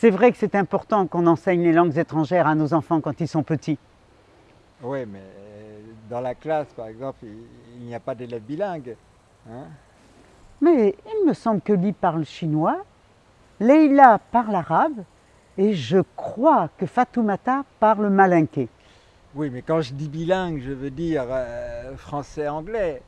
C'est vrai que c'est important qu'on enseigne les langues étrangères à nos enfants quand ils sont petits. Oui, mais euh, dans la classe, par exemple, il, n'y a pas d'élèves bilingues. Hein. Mais il me semble que Lee parle chinois, Leila parle arabe et je crois que Fatoumata parle malinké. Oui, mais quand je dis bilingue, je veux dire euh, français-anglais.